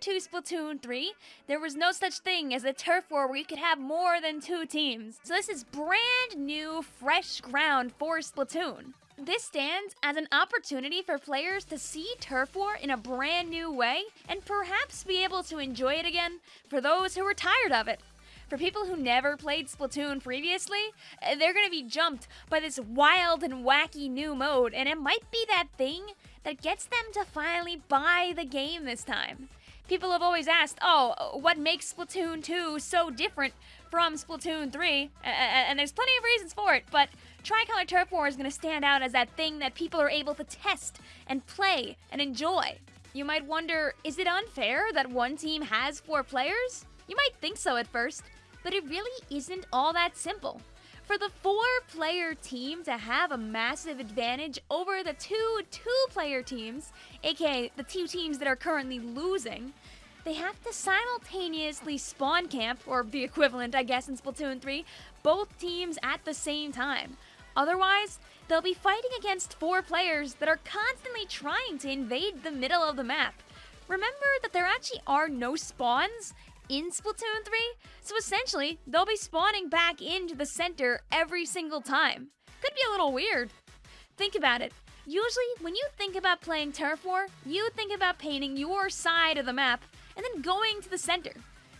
to Splatoon 3, there was no such thing as a turf war where you could have more than two teams. So this is brand new, fresh ground for Splatoon. This stands as an opportunity for players to see Turf War in a brand new way and perhaps be able to enjoy it again for those who were tired of it. For people who never played Splatoon previously, uh, they're to be jumped by this wild and wacky new mode, and it might be that thing that gets them to finally buy the game this time. People have always asked, oh, what makes Splatoon 2 so different from Splatoon 3? And there's plenty of reasons for it, but Tricolor Turf War is going to stand out as that thing that people are able to test and play and enjoy. You might wonder, is it unfair that one team has four players? You might think so at first, but it really isn't all that simple. For the four player team to have a massive advantage over the two two player teams, aka the two teams that are currently losing, they have to simultaneously spawn camp, or the equivalent, I guess, in Splatoon 3, both teams at the same time. Otherwise, they'll be fighting against four players that are constantly trying to invade the middle of the map. Remember that there actually are no spawns in Splatoon 3, so essentially, they'll be spawning back into the center every single time. Could be a little weird. Think about it. Usually, when you think about playing Turf War, you think about painting your side of the map and then going to the center.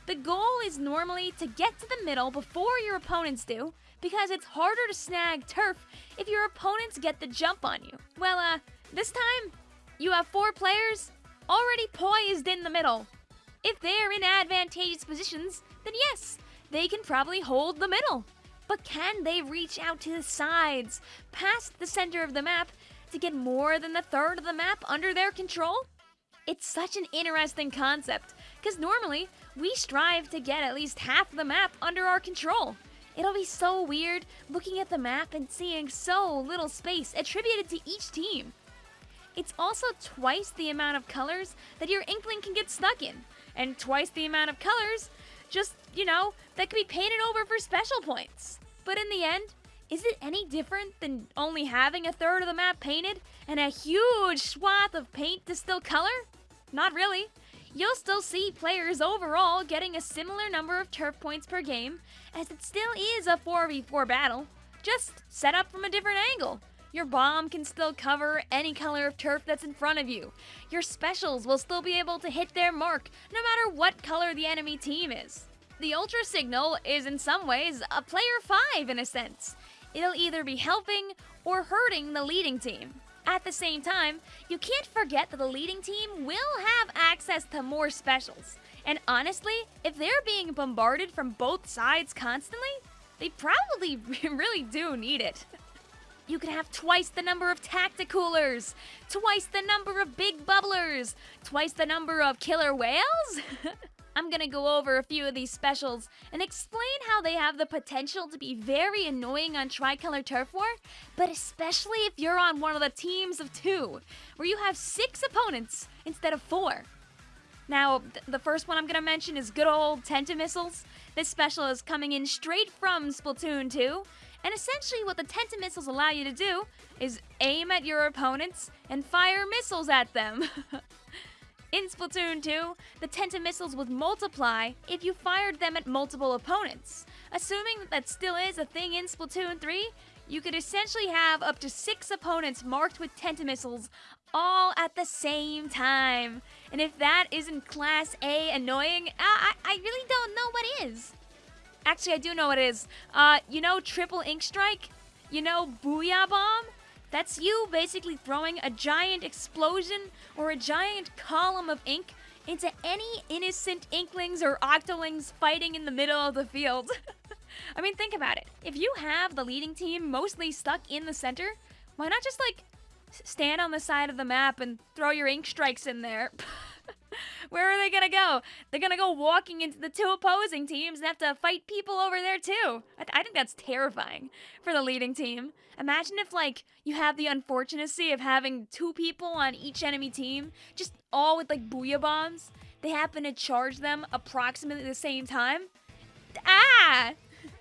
The goal is normally to get to the middle before your opponents do, because it's harder to snag turf if your opponents get the jump on you. Well, uh, this time, you have four players already poised in the middle, if they're in advantageous positions, then yes, they can probably hold the middle. But can they reach out to the sides, past the center of the map, to get more than the third of the map under their control? It's such an interesting concept, because normally we strive to get at least half the map under our control. It'll be so weird looking at the map and seeing so little space attributed to each team. It's also twice the amount of colors that your Inkling can get stuck in, and twice the amount of colors, just, you know, that could be painted over for special points. But in the end, is it any different than only having a third of the map painted and a huge swath of paint to still color? Not really. You'll still see players overall getting a similar number of turf points per game, as it still is a 4v4 battle, just set up from a different angle. Your bomb can still cover any color of turf that's in front of you. Your specials will still be able to hit their mark, no matter what color the enemy team is. The Ultra Signal is in some ways a player 5 in a sense. It'll either be helping or hurting the leading team. At the same time, you can't forget that the leading team will have access to more specials. And honestly, if they're being bombarded from both sides constantly, they probably really do need it. you could have twice the number of tacticoolers, twice the number of big bubblers, twice the number of Killer Wails. I'm gonna go over a few of these specials and explain how they have the potential to be very annoying on Tricolor Turf War, but especially if you're on one of the teams of two, where you have six opponents instead of four. Now, th the first one I'm gonna mention is good old Tenta Missiles. This special is coming in straight from Splatoon 2, and essentially what the Tenta missiles allow you to do is aim at your opponents and fire missiles at them. In Splatoon 2, the Tenta missiles would multiply if you fired them at multiple opponents. Assuming that that still is a thing in Splatoon 3, you could essentially have up to six opponents marked with Tenta missiles all at the same time. And if that isn't Class A annoying, I, I Actually, I do know what it is. Uh, you know Triple Inkstrike? You know Booyah Bomb? That's you basically throwing a giant explosion or a giant column of ink into any innocent inklings or octolings fighting in the middle of the field. I mean, think about it. If you have the leading team mostly stuck in the center, why not just like stand on the side of the map and throw your ink strikes in there? Where are they gonna go? They're gonna go walking into the two opposing teams and have to fight people over there too. I, th I think that's terrifying for the leading team. Imagine if, like, you have the unfortunacy of having two people on each enemy team, just all with, like, booyah bombs. They happen to charge them approximately the same time. Ah!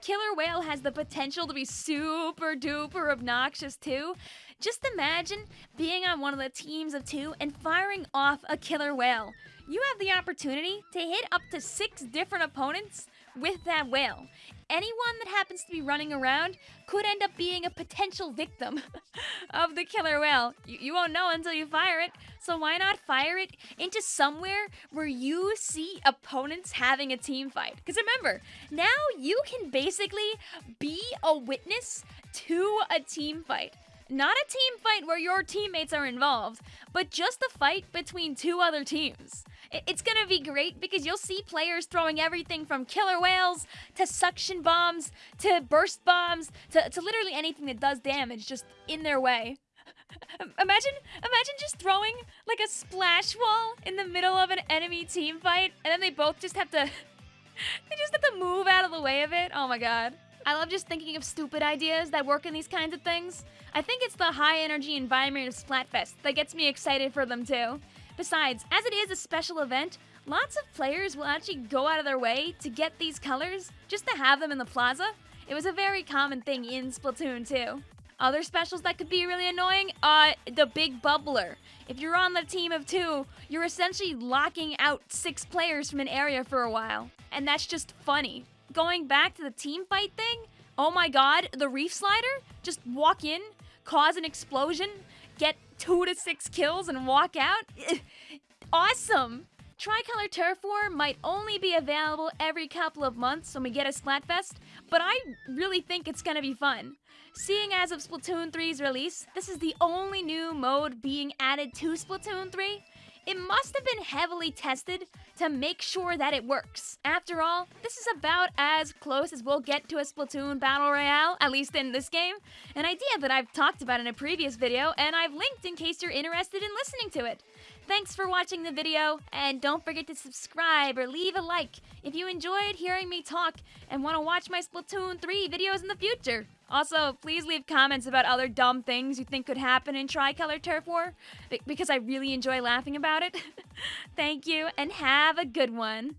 Killer Wail has the potential to be super duper obnoxious too. Just imagine being on one of the teams of two and firing off a Killer Wail. you have the opportunity to hit up to six different opponents with that whale. Anyone that happens to be running around could end up being a potential victim of the Killer Wail. You, you, won't know until you fire it, so why not fire it into somewhere where you see opponents having a team fight? Because remember, now you can basically be a witness to a team fight. Not a team fight where your teammates are involved, but just a fight between two other teams. It's gonna be great because you'll see players throwing everything from Killer Wails to suction bombs to burst bombs to, to literally anything that does damage just in their way. Imagine, imagine just throwing like a splash wall in the middle of an enemy team fight, and then they both just have to, they just have to move out of the way of it. Oh my god. I love just thinking of stupid ideas that work in these kinds of things. I think it's the high energy environment of Splatfest that gets me excited for them too. Besides, as it is a special event, lots of players will actually go out of their way to get these colors just to have them in the plaza. It was a very common thing in Splatoon 2. Other specials that could be really annoying, uh, the big bubbler. If you're on the team of two, you're essentially locking out six players from an area for a while. And that's just funny going back to the team fight thing, oh my god, the Reefslider, just walk in, cause an explosion, get two to six kills, and walk out. awesome! Tricolor Turf War might only be available every couple of months when we get a Splatfest, but I really think it's gonna be fun. Seeing as of Splatoon 3's release, this is the only new mode being added to Splatoon 3, it must have been heavily tested to make sure that it works. After all, this is about as close as we'll get to a Splatoon Battle Royale, at least in this game. An idea that I've talked about in a previous video, and I've linked in case you're interested in listening to it. Thanks for watching the video, and don't forget to subscribe or leave a like if you enjoyed hearing me talk and want to watch my Splatoon 3 videos in the future. Also, please leave comments about other dumb things you think could happen in Tricolor Turf War, because I really enjoy laughing about it. Thank you, and have a good one.